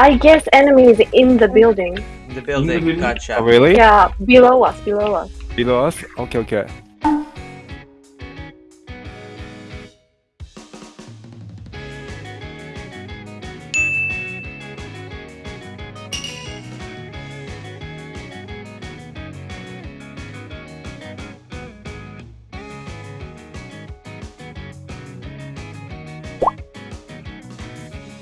I guess enemies in the building. In the building. building? Gotcha. Oh, really? Yeah, below us, below us. Below us? Okay, okay.